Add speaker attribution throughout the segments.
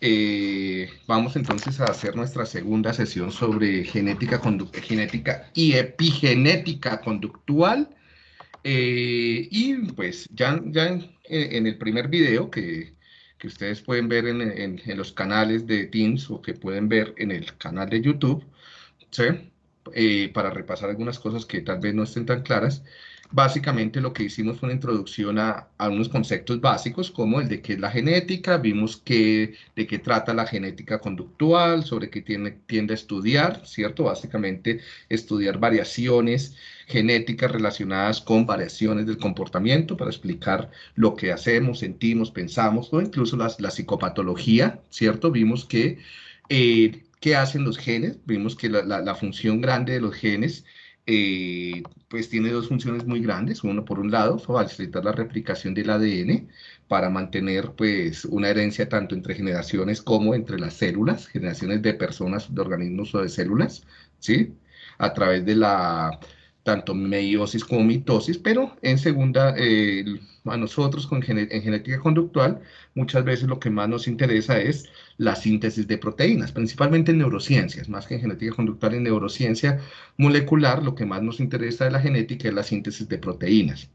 Speaker 1: Eh, vamos entonces a hacer nuestra segunda sesión sobre genética, genética y epigenética conductual. Eh, y pues ya, ya en, el primer video que, que ustedes pueden ver en, en, los canales de Teams o que pueden ver en el canal de YouTube, ¿sí? Eh, para repasar algunas cosas que tal vez no estén tan claras, Básicamente lo que hicimos fue una introducción a, unos conceptos básicos como el de qué es la genética, vimos que, de qué trata la genética conductual, sobre qué tiene, tiende a estudiar, ¿cierto? Básicamente estudiar variaciones genéticas relacionadas con variaciones del comportamiento para explicar lo que hacemos, sentimos, pensamos o incluso las, la psicopatología, ¿cierto? Vimos que... Eh, ¿Qué hacen los genes? Vimos que la, la función grande de los genes eh, pues tiene dos funciones muy grandes. Uno, por un lado, facilitar la replicación del ADN para mantener pues una herencia tanto entre generaciones como entre las células, generaciones de personas, de organismos o de células, ¿sí? A través de la tanto meiosis como mitosis, pero en segunda, eh, a nosotros con en genética conductual, muchas veces lo que más nos interesa es la síntesis de proteínas, principalmente en neurociencias, más que en genética conductual, en neurociencia molecular, lo que más nos interesa de la genética es la síntesis de proteínas.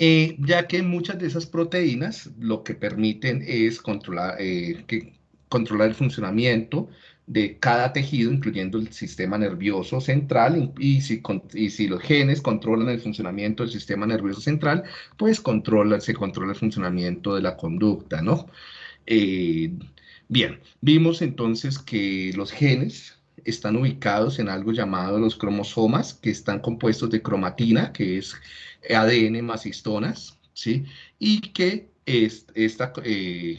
Speaker 1: Eh, ya que muchas de esas proteínas lo que permiten es controlar, eh, que, controlar el funcionamiento de cada tejido, incluyendo el sistema nervioso central, y si, los genes controlan el funcionamiento del sistema nervioso central, pues controla, se controla el funcionamiento de la conducta, ¿no? Eh, bien, vimos entonces que los genes están ubicados en algo llamado los cromosomas, que están compuestos de cromatina, que es ADN más histonas, ¿sí? Y que es, esta, eh,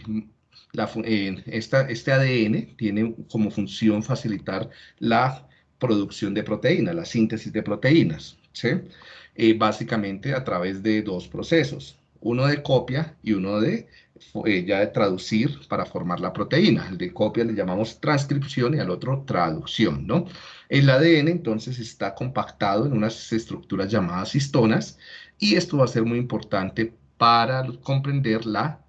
Speaker 1: este ADN tiene como función facilitar la producción de proteínas, la síntesis de proteínas, ¿sí? Eh, básicamente a través de dos procesos, uno de copia y uno de eh, ya de traducir para formar la proteína. El de copia le llamamos transcripción y al otro traducción, ¿no? El ADN entonces está compactado en unas estructuras llamadas histonas y esto va a ser muy importante para comprender la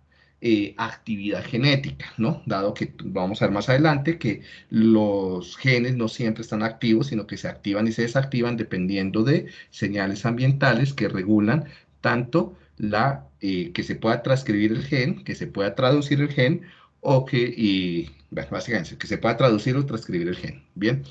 Speaker 1: eh, actividad genética, ¿no? Dado que vamos a ver más adelante que los genes no siempre están activos, sino que se activan y se desactivan dependiendo de señales ambientales que regulan tanto la, eh, que se pueda transcribir el gen, que se pueda traducir el gen, o que, y, básicamente, que se pueda traducir o transcribir el gen, ¿bien?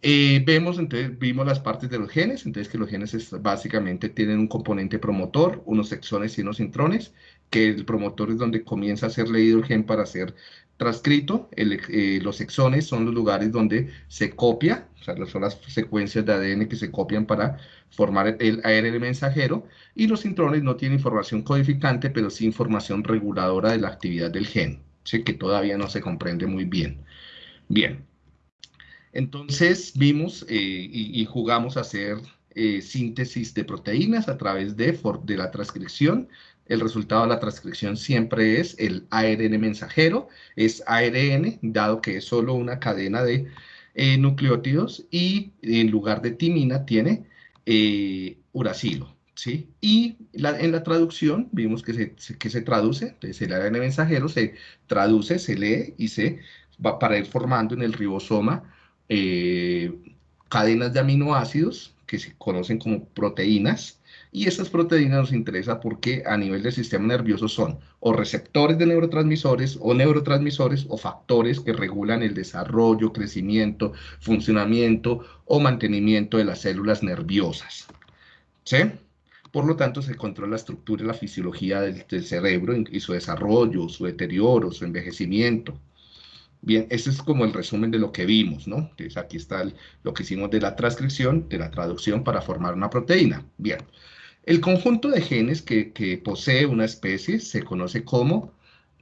Speaker 1: Eh, vemos, entonces, vimos las partes de los genes, entonces que los genes básicamente tienen un componente promotor, unos exones y unos intrones, que el promotor es donde comienza a ser leído el gen para ser transcrito, eh, los exones son los lugares donde se copia, o sea, son las secuencias de ADN que se copian para formar el ARN mensajero, y los intrones no tienen información codificante, pero sí información reguladora de la actividad del gen, que todavía no se comprende muy bien. Bien, entonces vimos eh, y, jugamos a hacer eh, síntesis de proteínas a través de, de la transcripción. El resultado de la transcripción siempre es el ARN mensajero, es ARN, dado que es solo una cadena de eh, nucleótidos y en lugar de timina tiene uracilo. ¿sí? Y en la traducción vimos que se, que se traduce, entonces el ARN mensajero se traduce, se lee y se va para ir formando en el ribosoma eh, cadenas de aminoácidos que se conocen como proteínas, y esas proteínas nos interesan porque a nivel del sistema nervioso son o receptores de neurotransmisores o neurotransmisores o factores que regulan el desarrollo, crecimiento, funcionamiento o mantenimiento de las células nerviosas. ¿Sí? Por lo tanto, se controla la estructura y la fisiología del cerebro y su desarrollo, su deterioro, su envejecimiento. Bien, ese es como el resumen de lo que vimos, ¿no? Entonces aquí está lo que hicimos de la transcripción, de la traducción para formar una proteína. Bien, el conjunto de genes que, posee una especie se conoce como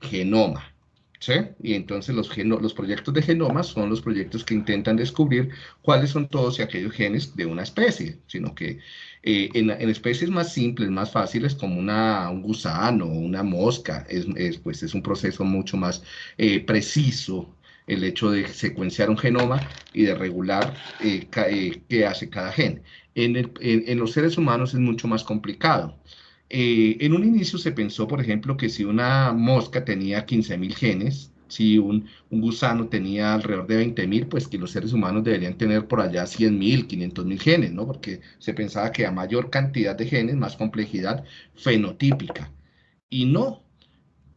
Speaker 1: genoma. ¿Sí? Y entonces los, los proyectos de genoma son los proyectos que intentan descubrir cuáles son todos y aquellos genes de una especie, sino que eh, en, especies más simples, más fáciles, como una, un gusano o una mosca, es, pues es un proceso mucho más eh, preciso el hecho de secuenciar un genoma y de regular eh, qué hace cada gen. En, en, los seres humanos es mucho más complicado. En un inicio se pensó, por ejemplo, que si una mosca tenía 15.000 genes, Si un, gusano tenía alrededor de 20.000, pues que los seres humanos deberían tener por allá 100.000, 500.000 genes, ¿no? Porque se pensaba que a mayor cantidad de genes, más complejidad fenotípica. Y no,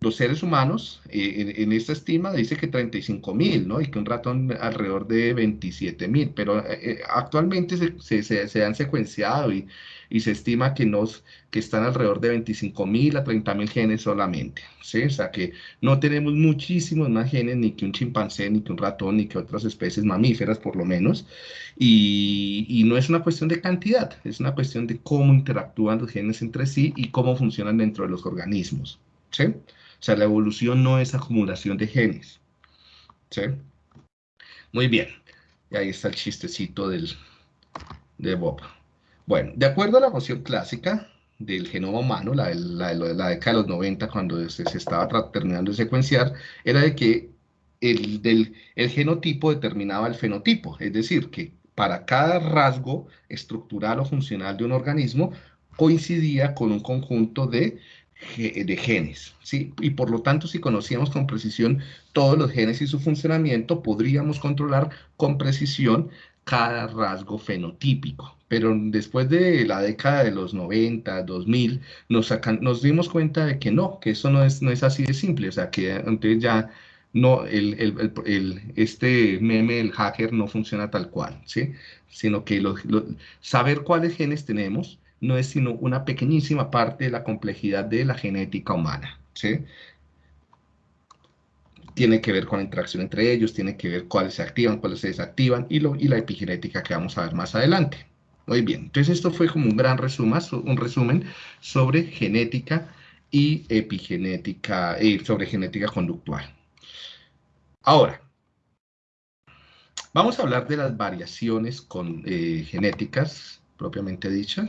Speaker 1: los seres humanos, eh, en, esta estima dice que 35 mil, ¿no? Y que un ratón alrededor de 27 mil, pero eh, eh, actualmente se, se, han secuenciado y, y, se estima que, nos, que están alrededor de 25 mil a 30 mil genes solamente, ¿sí? O sea que no tenemos muchísimos más genes ni que un chimpancé, ni que un ratón, ni que otras especies mamíferas por lo menos, y, y no es una cuestión de cantidad, es una cuestión de cómo interactúan los genes entre sí y cómo funcionan dentro de los organismos, ¿sí? O sea, la evolución no es acumulación de genes. ¿Sí? Muy bien. Y ahí está el chistecito del, de Bob. Bueno, de acuerdo a la noción clásica del genoma humano, la, la, la década de los 90, cuando se, estaba terminando de secuenciar, era de que el, del, el genotipo determinaba el fenotipo, es decir, que para cada rasgo estructural o funcional de un organismo coincidía con un conjunto de de genes, ¿sí? Y por lo tanto, si conocíamos con precisión todos los genes y su funcionamiento, podríamos controlar con precisión cada rasgo fenotípico. Pero después de la década de los 90, 2000, nos, nos dimos cuenta de que no, que eso no es, no es así de simple. O sea, que entonces ya no, el, el, el, este meme, el hacker, no funciona tal cual, ¿sí? Sino que saber cuáles genes tenemos, no es sino una pequeñísima parte de la complejidad de la genética humana. ¿sí? Tiene que ver con la interacción entre ellos, tiene que ver cuáles se activan, cuáles se desactivan y, lo, y la epigenética que vamos a ver más adelante. Muy bien, entonces esto fue como un gran resumen, un resumen sobre genética y epigenética, sobre genética conductual. Ahora, vamos a hablar de las variaciones con, eh, genéticas propiamente dichas.